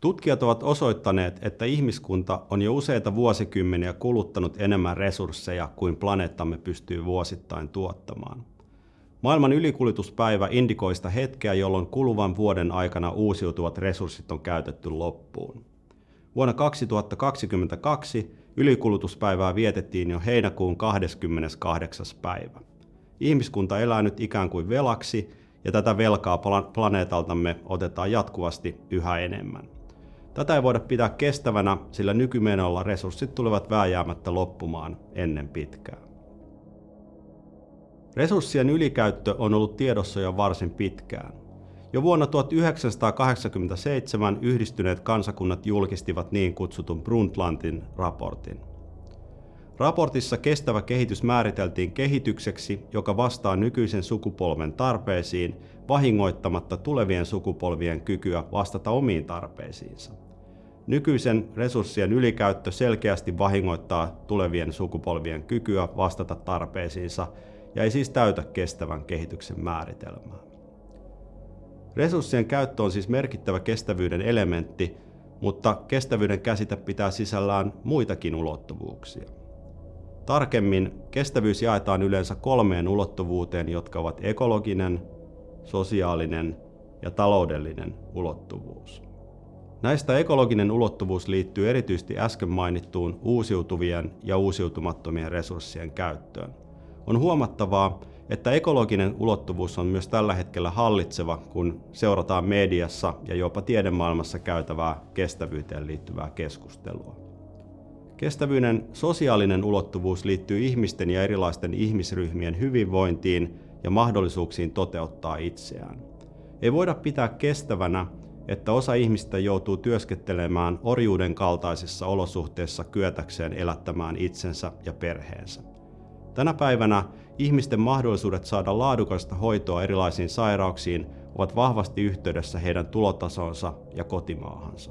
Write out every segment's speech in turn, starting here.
Tutkijat ovat osoittaneet, että ihmiskunta on jo useita vuosikymmeniä kuluttanut enemmän resursseja kuin planeettamme pystyy vuosittain tuottamaan. Maailman ylikulutuspäivä indikoi sitä hetkeä, jolloin kuluvan vuoden aikana uusiutuvat resurssit on käytetty loppuun. Vuonna 2022 ylikulutuspäivää vietettiin jo heinäkuun 28. päivä. Ihmiskunta elää nyt ikään kuin velaksi, ja tätä velkaa planeetaltamme otetaan jatkuvasti yhä enemmän. Tätä ei voida pitää kestävänä, sillä nykymenolla resurssit tulevat vääjäämättä loppumaan ennen pitkää. Resurssien ylikäyttö on ollut tiedossa jo varsin pitkään. Jo vuonna 1987 yhdistyneet kansakunnat julkistivat niin kutsutun Brundtlandin raportin. Raportissa kestävä kehitys määriteltiin kehitykseksi, joka vastaa nykyisen sukupolven tarpeisiin, vahingoittamatta tulevien sukupolvien kykyä vastata omiin tarpeisiinsa. Nykyisen resurssien ylikäyttö selkeästi vahingoittaa tulevien sukupolvien kykyä vastata tarpeisiinsa ja ei siis täytä kestävän kehityksen määritelmää. Resurssien käyttö on siis merkittävä kestävyyden elementti, mutta kestävyyden käsite pitää sisällään muitakin ulottuvuuksia. Tarkemmin kestävyys jaetaan yleensä kolmeen ulottuvuuteen, jotka ovat ekologinen, sosiaalinen ja taloudellinen ulottuvuus. Näistä ekologinen ulottuvuus liittyy erityisesti äsken mainittuun uusiutuvien ja uusiutumattomien resurssien käyttöön. On huomattavaa, että ekologinen ulottuvuus on myös tällä hetkellä hallitseva, kun seurataan mediassa ja jopa tiedemaailmassa käytävää kestävyyteen liittyvää keskustelua. Kestävyyden sosiaalinen ulottuvuus liittyy ihmisten ja erilaisten ihmisryhmien hyvinvointiin ja mahdollisuuksiin toteuttaa itseään. Ei voida pitää kestävänä, että osa ihmistä joutuu työskentelemään orjuuden kaltaisissa olosuhteissa kyetäkseen elättämään itsensä ja perheensä. Tänä päivänä ihmisten mahdollisuudet saada laadukasta hoitoa erilaisiin sairauksiin ovat vahvasti yhteydessä heidän tulotasonsa ja kotimaahansa.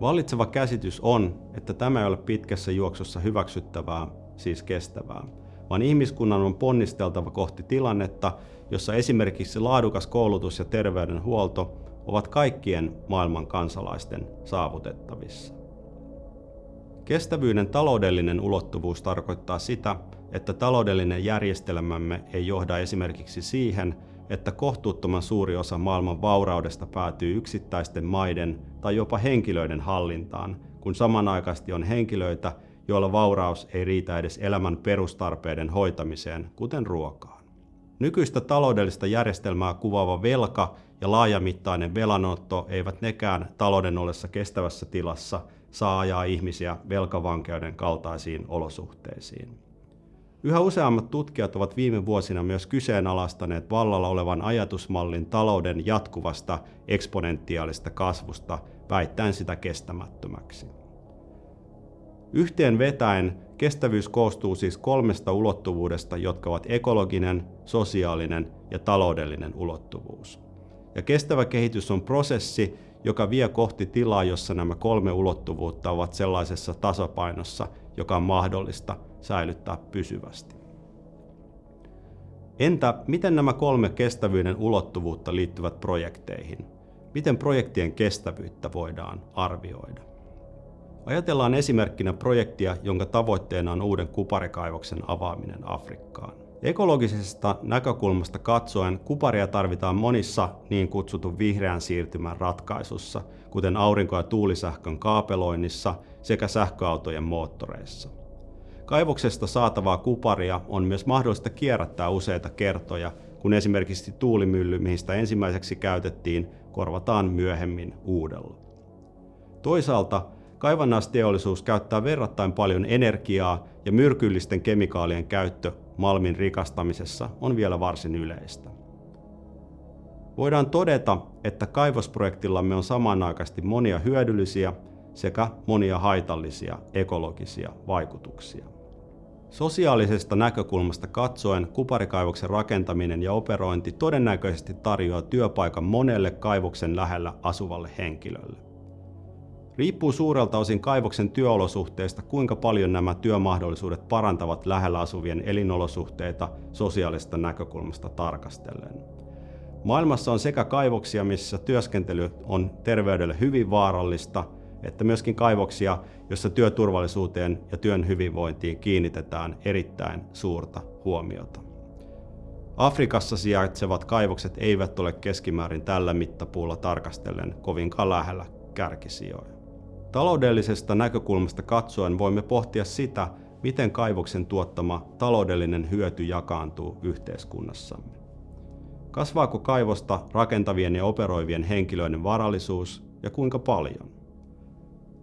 Vallitseva käsitys on, että tämä ei ole pitkässä juoksussa hyväksyttävää, siis kestävää, vaan ihmiskunnan on ponnisteltava kohti tilannetta, jossa esimerkiksi laadukas koulutus ja terveydenhuolto ovat kaikkien maailman kansalaisten saavutettavissa. Kestävyyden taloudellinen ulottuvuus tarkoittaa sitä, että taloudellinen järjestelmämme ei johda esimerkiksi siihen, että kohtuuttoman suuri osa maailman vauraudesta päätyy yksittäisten maiden tai jopa henkilöiden hallintaan, kun samanaikaisesti on henkilöitä, joilla vauraus ei riitä edes elämän perustarpeiden hoitamiseen, kuten ruokaan. Nykyistä taloudellista järjestelmää kuvaava velka ja laajamittainen velanotto eivät nekään talouden ollessa kestävässä tilassa saa ajaa ihmisiä velkavankeuden kaltaisiin olosuhteisiin. Yhä useammat tutkijat ovat viime vuosina myös kyseenalaistaneet vallalla olevan ajatusmallin talouden jatkuvasta eksponentiaalista kasvusta, väittäen sitä kestämättömäksi. Yhteen vetäen kestävyys koostuu siis kolmesta ulottuvuudesta, jotka ovat ekologinen, sosiaalinen ja taloudellinen ulottuvuus. Ja kestävä kehitys on prosessi, joka vie kohti tilaa, jossa nämä kolme ulottuvuutta ovat sellaisessa tasapainossa, joka on mahdollista säilyttää pysyvästi. Entä miten nämä kolme kestävyyden ulottuvuutta liittyvät projekteihin? Miten projektien kestävyyttä voidaan arvioida? Ajatellaan esimerkkinä projektia, jonka tavoitteena on uuden kuparikaivoksen avaaminen Afrikkaan. Ekologisesta näkökulmasta katsoen kuparia tarvitaan monissa niin kutsutun vihreän siirtymän ratkaisussa, kuten aurinko- ja tuulisähkön kaapeloinnissa sekä sähköautojen moottoreissa. Kaivoksesta saatavaa kuparia on myös mahdollista kierrättää useita kertoja, kun esimerkiksi tuulimylly, mihin sitä ensimmäiseksi käytettiin, korvataan myöhemmin uudella. Toisaalta kaivannaisteollisuus käyttää verrattain paljon energiaa ja myrkyllisten kemikaalien käyttö malmin rikastamisessa on vielä varsin yleistä. Voidaan todeta, että kaivosprojektillamme on samanaikaisesti monia hyödyllisiä sekä monia haitallisia ekologisia vaikutuksia. Sosiaalisesta näkökulmasta katsoen kuparikaivoksen rakentaminen ja operointi todennäköisesti tarjoaa työpaikan monelle kaivoksen lähellä asuvalle henkilölle. Riippuu suurelta osin kaivoksen työolosuhteista, kuinka paljon nämä työmahdollisuudet parantavat lähellä asuvien elinolosuhteita sosiaalista näkökulmasta tarkastellen. Maailmassa on sekä kaivoksia, missä työskentely on terveydelle hyvin vaarallista, että myöskin kaivoksia, joissa työturvallisuuteen ja työn hyvinvointiin kiinnitetään erittäin suurta huomiota. Afrikassa sijaitsevat kaivokset eivät ole keskimäärin tällä mittapuulla tarkastellen kovinkaan lähellä kärkisijoja. Taloudellisesta näkökulmasta katsoen voimme pohtia sitä, miten kaivoksen tuottama taloudellinen hyöty jakaantuu yhteiskunnassamme. Kasvaako kaivosta rakentavien ja operoivien henkilöiden varallisuus ja kuinka paljon?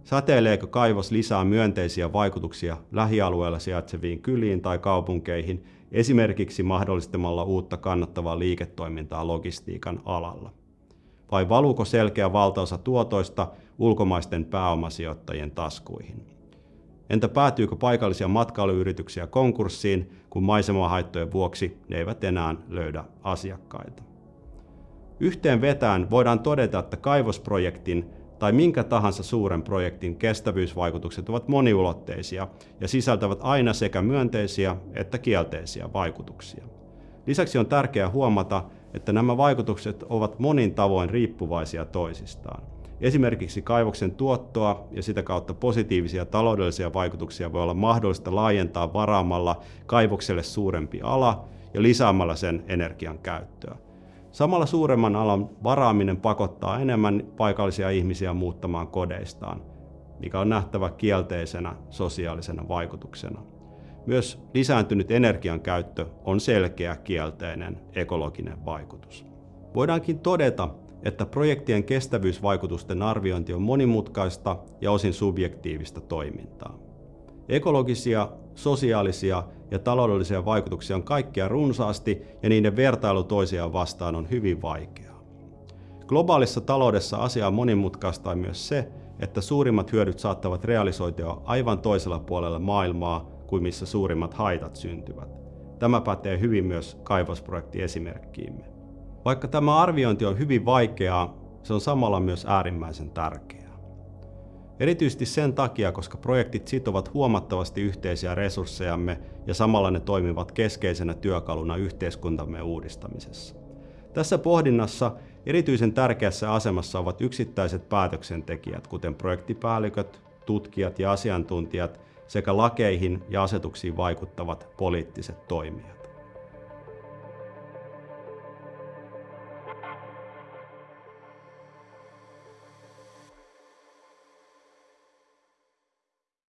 Säteileekö kaivos lisää myönteisiä vaikutuksia lähialueella sijaitseviin kyliin tai kaupunkeihin, esimerkiksi mahdollistamalla uutta kannattavaa liiketoimintaa logistiikan alalla? Vai valuuko selkeä valtaosa tuotoista ulkomaisten pääomasijoittajien taskuihin? Entä päätyykö paikallisia matkailuyrityksiä konkurssiin, kun maisemahaittojen vuoksi ne eivät enää löydä asiakkaita? Yhteen vetään voidaan todeta, että kaivosprojektin tai minkä tahansa suuren projektin kestävyysvaikutukset ovat moniulotteisia ja sisältävät aina sekä myönteisiä että kielteisiä vaikutuksia. Lisäksi on tärkeää huomata, että nämä vaikutukset ovat monin tavoin riippuvaisia toisistaan. Esimerkiksi kaivoksen tuottoa ja sitä kautta positiivisia taloudellisia vaikutuksia voi olla mahdollista laajentaa varaamalla kaivokselle suurempi ala ja lisäämällä sen energian käyttöä. Samalla suuremman alan varaaminen pakottaa enemmän paikallisia ihmisiä muuttamaan kodeistaan, mikä on nähtävä kielteisenä sosiaalisena vaikutuksena. Myös lisääntynyt energian käyttö on selkeä kielteinen ekologinen vaikutus. Voidaankin todeta, että projektien kestävyysvaikutusten arviointi on monimutkaista ja osin subjektiivista toimintaa. Ekologisia, sosiaalisia ja taloudellisia vaikutuksia on kaikkia runsaasti ja niiden vertailu toisiaan vastaan on hyvin vaikeaa. Globaalissa taloudessa asia on monimutkaista myös se, että suurimmat hyödyt saattavat realisoitua aivan toisella puolella maailmaa kuin missä suurimmat haitat syntyvät. Tämä pätee hyvin myös kaivosprojektiesimerkkiimme. Vaikka tämä arviointi on hyvin vaikeaa, se on samalla myös äärimmäisen tärkeää. Erityisesti sen takia, koska projektit sitovat huomattavasti yhteisiä resurssejamme ja samalla ne toimivat keskeisenä työkaluna yhteiskuntamme uudistamisessa. Tässä pohdinnassa erityisen tärkeässä asemassa ovat yksittäiset päätöksentekijät, kuten projektipäälliköt, tutkijat ja asiantuntijat sekä lakeihin ja asetuksiin vaikuttavat poliittiset toimijat.